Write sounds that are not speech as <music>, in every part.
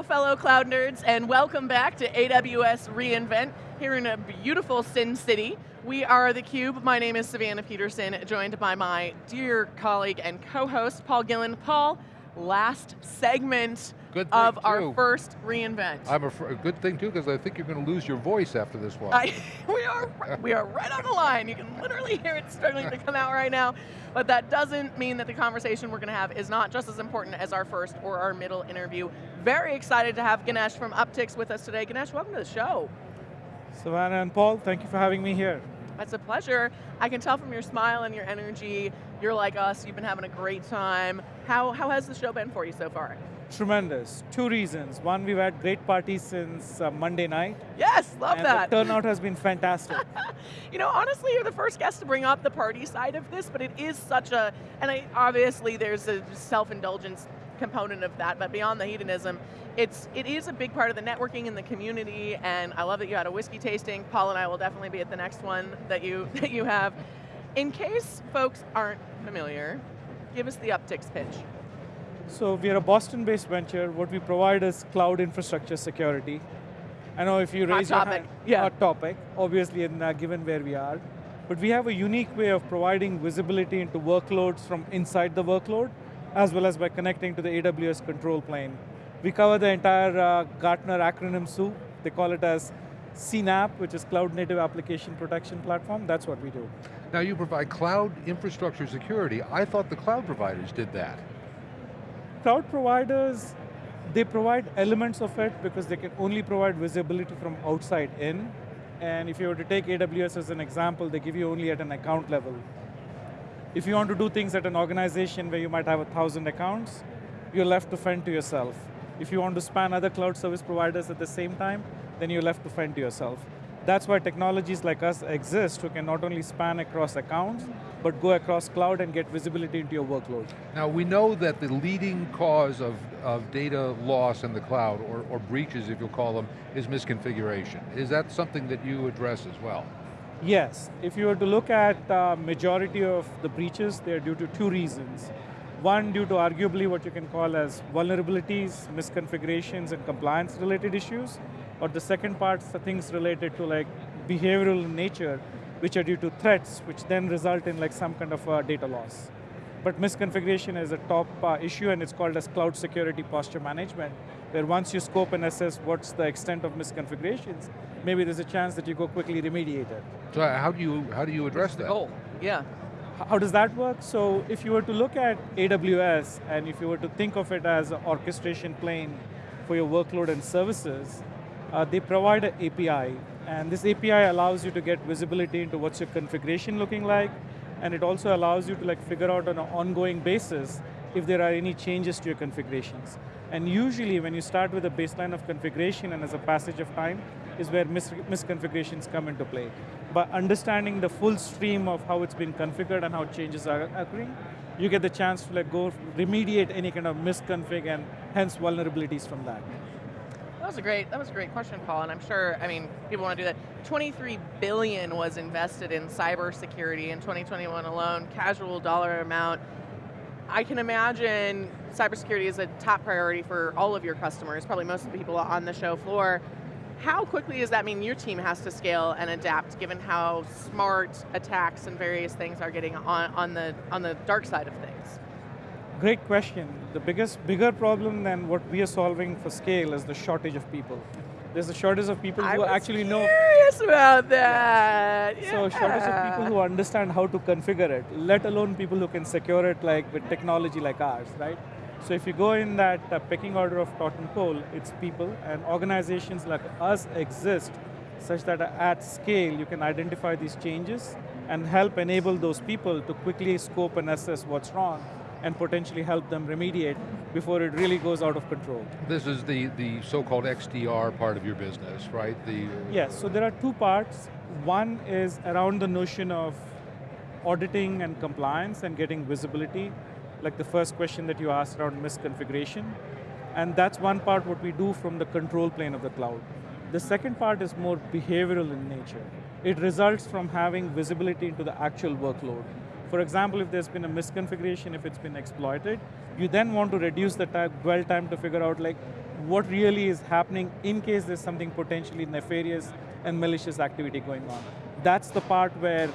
Hello, fellow cloud nerds, and welcome back to AWS reInvent here in a beautiful Sin City. We are theCUBE, my name is Savannah Peterson, joined by my dear colleague and co-host, Paul Gillin. Paul, last segment of too. our first reInvent. I'm a, a good thing too, because I think you're going to lose your voice after this one. I, <laughs> we, are, we are right on the line. You can literally hear it struggling to come out right now. But that doesn't mean that the conversation we're going to have is not just as important as our first or our middle interview. Very excited to have Ganesh from Uptycs with us today. Ganesh, welcome to the show. Savannah and Paul, thank you for having me here. It's a pleasure. I can tell from your smile and your energy, you're like us, you've been having a great time. How, how has the show been for you so far? Tremendous. Two reasons. One, we've had great parties since uh, Monday night. Yes, love and that. the turnout has been fantastic. <laughs> you know, honestly, you're the first guest to bring up the party side of this, but it is such a, and I, obviously there's a self-indulgence component of that, but beyond the hedonism, it's, it is a big part of the networking in the community, and I love that you had a whiskey tasting. Paul and I will definitely be at the next one that you, <laughs> that you have. In case folks aren't familiar, give us the Uptycs pitch. So we are a Boston-based venture. What we provide is cloud infrastructure security. I know if you Hot raise topic. your hand, Yeah. hot topic, obviously in, uh, given where we are. But we have a unique way of providing visibility into workloads from inside the workload, as well as by connecting to the AWS control plane. We cover the entire uh, Gartner acronym soup. They call it as CNAPP, which is Cloud Native Application Protection Platform. That's what we do. Now you provide cloud infrastructure security. I thought the cloud providers did that. Cloud providers, they provide elements of it because they can only provide visibility from outside in. And if you were to take AWS as an example, they give you only at an account level. If you want to do things at an organization where you might have a thousand accounts, you're left to fend to yourself. If you want to span other cloud service providers at the same time, then you're left to fend to yourself. That's why technologies like us exist who can not only span across accounts, but go across cloud and get visibility into your workload. Now we know that the leading cause of, of data loss in the cloud, or, or breaches if you'll call them, is misconfiguration. Is that something that you address as well? Yes, if you were to look at the majority of the breaches, they're due to two reasons. One, due to arguably what you can call as vulnerabilities, misconfigurations, and compliance related issues. Or the second part, are things related to like behavioral nature, which are due to threats, which then result in like some kind of uh, data loss. But misconfiguration is a top uh, issue and it's called as cloud security posture management, where once you scope and assess what's the extent of misconfigurations, maybe there's a chance that you go quickly remediate it. So how do you, how do you address that? Oh, yeah. How does that work? So if you were to look at AWS and if you were to think of it as an orchestration plane for your workload and services, uh, they provide an API. And this API allows you to get visibility into what's your configuration looking like, and it also allows you to like figure out on an ongoing basis if there are any changes to your configurations. And usually when you start with a baseline of configuration and as a passage of time, is where mis misconfigurations come into play. By understanding the full stream of how it's been configured and how changes are occurring, you get the chance to like go remediate any kind of misconfig and hence vulnerabilities from that. That was a great, that was a great question, Paul, and I'm sure, I mean, people want to do that. 23 billion was invested in cybersecurity in 2021 alone, casual dollar amount. I can imagine cybersecurity is a top priority for all of your customers, probably most of the people on the show floor. How quickly does that mean your team has to scale and adapt given how smart attacks and various things are getting on, on, the, on the dark side of things? Great question. The biggest, bigger problem than what we are solving for scale is the shortage of people. There's a shortage of people I who actually know. curious about that. So shortage of people who understand how to configure it, let alone people who can secure it like with technology like ours, right? So if you go in that uh, pecking order of totem pole, it's people and organizations like us exist such that at scale you can identify these changes and help enable those people to quickly scope and assess what's wrong and potentially help them remediate before it really goes out of control. This is the, the so-called XDR part of your business, right? The, Yes, so there are two parts. One is around the notion of auditing and compliance and getting visibility, like the first question that you asked around misconfiguration. And that's one part what we do from the control plane of the cloud. The second part is more behavioral in nature. It results from having visibility into the actual workload. For example, if there's been a misconfiguration, if it's been exploited, you then want to reduce the time, dwell time to figure out like, what really is happening in case there's something potentially nefarious and malicious activity going on. That's the part where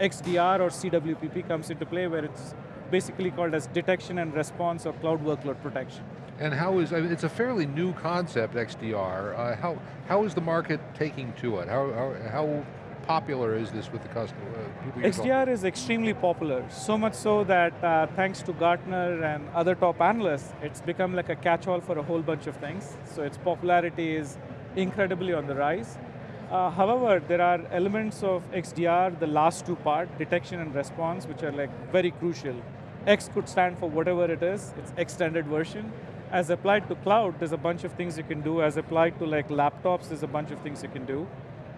XDR or CWPP comes into play where it's basically called as detection and response or cloud workload protection. And how is, I mean, it's a fairly new concept, XDR. Uh, how, how is the market taking to it? How, how, how popular is this with the customer? Uh, XDR is extremely popular, so much so that uh, thanks to Gartner and other top analysts, it's become like a catch-all for a whole bunch of things. So its popularity is incredibly on the rise. Uh, however, there are elements of XDR, the last two part, detection and response, which are like very crucial. X could stand for whatever it is, it's extended version. As applied to cloud, there's a bunch of things you can do. As applied to like laptops, there's a bunch of things you can do.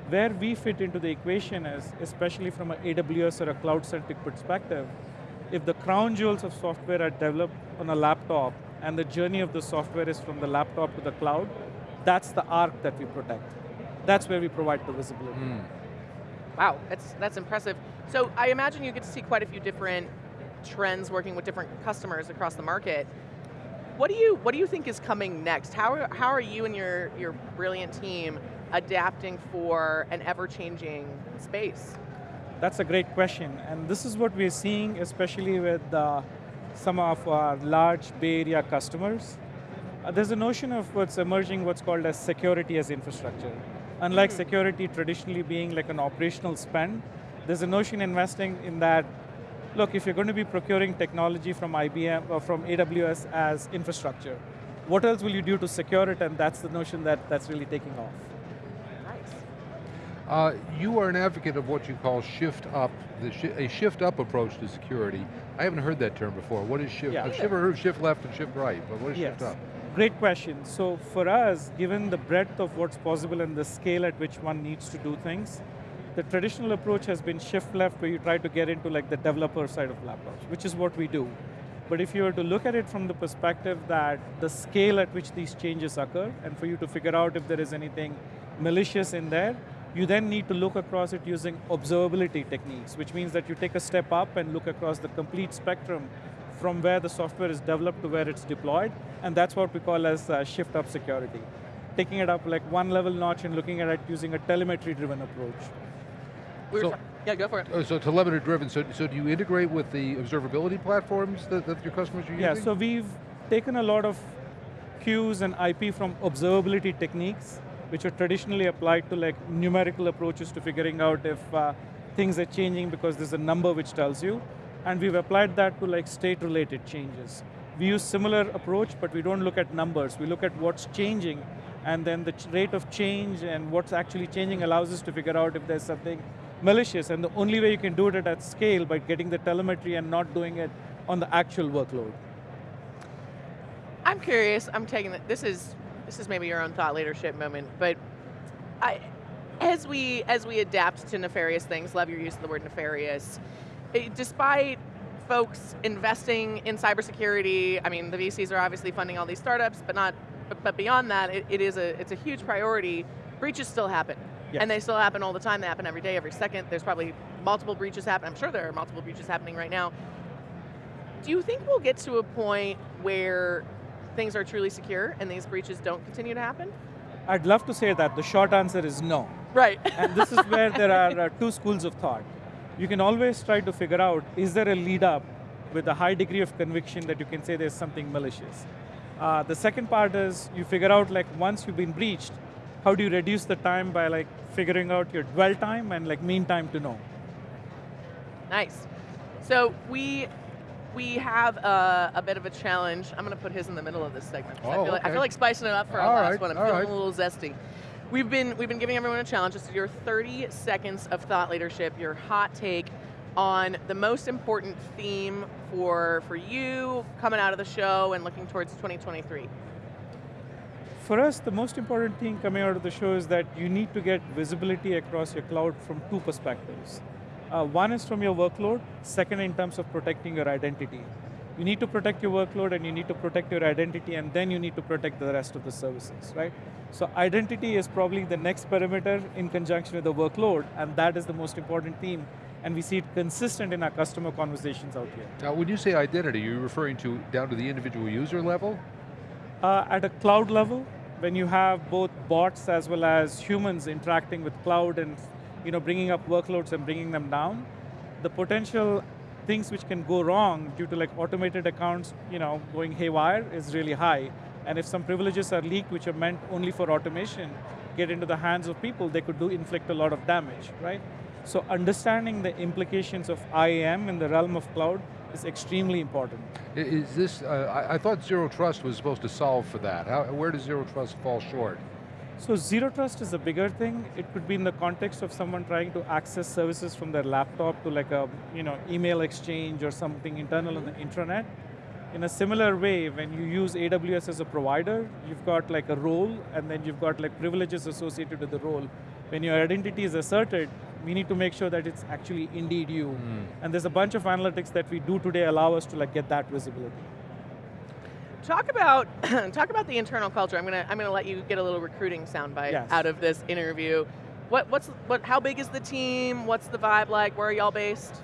Where we fit into the equation is, especially from an AWS or a cloud-centric perspective, if the crown jewels of software are developed on a laptop and the journey of the software is from the laptop to the cloud, that's the arc that we protect. That's where we provide the visibility. Mm. Wow, that's, that's impressive. So I imagine you get to see quite a few different trends working with different customers across the market. What do you, what do you think is coming next? How are, how are you and your, your brilliant team adapting for an ever-changing space? That's a great question, and this is what we're seeing, especially with uh, some of our large Bay Area customers. Uh, there's a notion of what's emerging, what's called as security as infrastructure. Unlike mm -hmm. security traditionally being like an operational spend, there's a notion investing in that, look, if you're going to be procuring technology from IBM or from AWS as infrastructure, what else will you do to secure it? And that's the notion that, that's really taking off. Uh, you are an advocate of what you call shift up, sh a shift up approach to security. I haven't heard that term before. What is shift? Yeah. I've never heard shift left and shift right, but what is yes. shift up? Great question. So for us, given the breadth of what's possible and the scale at which one needs to do things, the traditional approach has been shift left where you try to get into like the developer side of laptops, which is what we do. But if you were to look at it from the perspective that the scale at which these changes occur, and for you to figure out if there is anything malicious in there, you then need to look across it using observability techniques, which means that you take a step up and look across the complete spectrum from where the software is developed to where it's deployed, and that's what we call as uh, shift up security. Taking it up like one level notch and looking at it using a telemetry-driven approach. So, yeah, go for it. Oh, so telemetry driven, so, so do you integrate with the observability platforms that, that your customers are using? Yeah, so we've taken a lot of cues and IP from observability techniques which are traditionally applied to like numerical approaches to figuring out if uh, things are changing because there's a number which tells you. And we've applied that to like state-related changes. We use similar approach, but we don't look at numbers. We look at what's changing, and then the rate of change and what's actually changing allows us to figure out if there's something malicious. And the only way you can do it at scale by getting the telemetry and not doing it on the actual workload. I'm curious, I'm taking, this is this is maybe your own thought leadership moment, but I, as we as we adapt to nefarious things, love your use of the word nefarious. It, eh, despite folks investing in cybersecurity, I mean, the VCs are obviously funding all these startups, but not, but, but beyond that, it, it is a it's a huge priority. Breaches still happen. Yes. And they still happen all the time. They happen every day, every second. There's probably multiple breaches happen. I'm sure there are multiple breaches happening right now. Do you think we'll get to a point where things are truly secure and these breaches don't continue to happen? I'd love to say that. The short answer is no. Right. <laughs> and this is where there are uh, two schools of thought. You can always try to figure out, is there a lead up with a high degree of conviction that you can say there's something malicious? Uh, the second part is you figure out like once you've been breached, how do you reduce the time by like figuring out your dwell time and like mean time to know? Nice. So we we have a, a, bit of a challenge. I'm going to put his in the middle of this segment. Oh, I, feel okay. like, I, feel like, spicing it up for our last right, one. I'm feeling right. a little zesty. We've been, we've been giving everyone a challenge. This is your 30 seconds of thought leadership, your hot take on the most important theme for, for you coming out of the show and looking towards 2023. For us, the most important thing coming out of the show is that you need to get visibility across your cloud from two perspectives. Uh, one is from your workload, second in terms of protecting your identity. You need to protect your workload and you need to protect your identity and then you need to protect the rest of the services, right? So identity is probably the next perimeter in conjunction with the workload and that is the most important theme and we see it consistent in our customer conversations out here. Now when you say identity, are you referring to down to the individual user level? Uh, at a cloud level, when you have both bots as well as humans interacting with cloud and you know, bringing up workloads and bringing them down, the potential things which can go wrong due to like automated accounts you know, going haywire is really high. And if some privileges are leaked which are meant only for automation, get into the hands of people, they could do inflict a lot of damage, right? So understanding the implications of IAM in the realm of cloud is extremely important. Is this, uh, I, thought Zero Trust was supposed to solve for that. How, where does Zero Trust fall short? So Zero Trust is a bigger thing. It could be in the context of someone trying to access services from their laptop to like a you know, email exchange or something internal on the intranet. In a similar way, when you use AWS as a provider, you've got like a role and then you've got like privileges associated with the role. When your identity is asserted, we need to make sure that it's actually indeed you. Mm. And there's a bunch of analytics that we do today allow us to like get that visibility. Talk about <clears throat> talk about the internal culture. I'm gonna I'm gonna let you get a little recruiting soundbite yes. out of this interview. What what's what? How big is the team? What's the vibe like? Where are y'all based?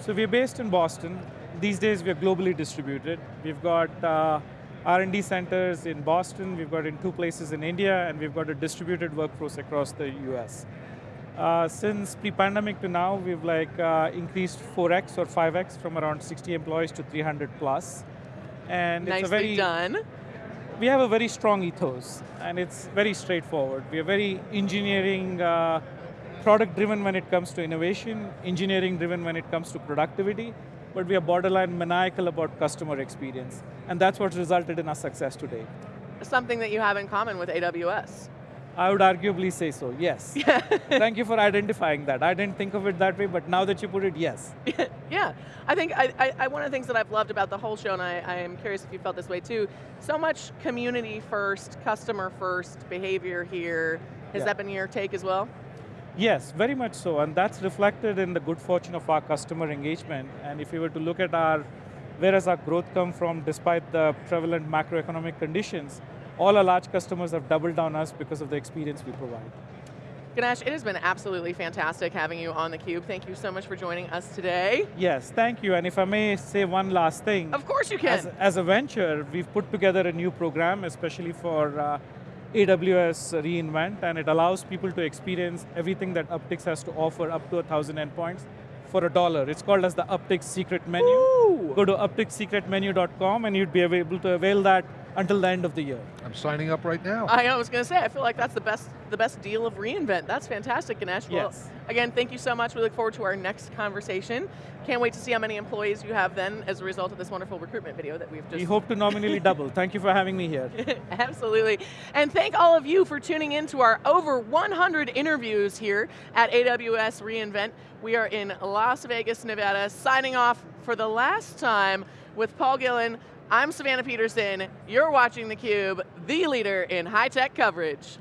So we're based in Boston. These days we're globally distributed. We've got uh, R&D centers in Boston. We've got in two places in India, and we've got a distributed workforce across the U.S. Uh, since pre-pandemic to now, we've like uh, increased 4x or 5x from around 60 employees to 300 plus. And Nicely it's a very, done. We have a very strong ethos, and it's very straightforward. We are very engineering, uh, product driven when it comes to innovation, engineering driven when it comes to productivity, but we are borderline maniacal about customer experience. And that's what resulted in our success today. Something that you have in common with AWS. I would arguably say so, yes. <laughs> Thank you for identifying that. I didn't think of it that way, but now that you put it, yes. <laughs> yeah, I think I, I, one of the things that I've loved about the whole show, and I, I am curious if you felt this way too, so much community first, customer first behavior here. Has yeah. that been your take as well? Yes, very much so, and that's reflected in the good fortune of our customer engagement. And if you were to look at our, where has our growth come from despite the prevalent macroeconomic conditions, all our large customers have doubled down on us because of the experience we provide. Ganesh, it has been absolutely fantastic having you on theCUBE. Thank you so much for joining us today. Yes, thank you, and if I may say one last thing. Of course you can. As, as a venture, we've put together a new program, especially for uh, AWS reInvent, and it allows people to experience everything that Uptycs has to offer up to a 1,000 endpoints for a dollar. It's called as the Uptycs Secret Menu. Ooh. Go to uptycssecretmenu.com and you'd be able to avail that until the end of the year. I'm signing up right now. I was going to say, I feel like that's the best the best deal of reInvent. That's fantastic, Ganesh. Well, yes. again, thank you so much. We look forward to our next conversation. Can't wait to see how many employees you have then as a result of this wonderful recruitment video that we've just... We hope to nominally <laughs> double. Thank you for having me here. <laughs> Absolutely. And thank all of you for tuning in to our over 100 interviews here at AWS reInvent. We are in Las Vegas, Nevada, signing off for the last time with Paul Gillin, I'm Savannah Peterson, you're watching theCUBE, the leader in high-tech coverage.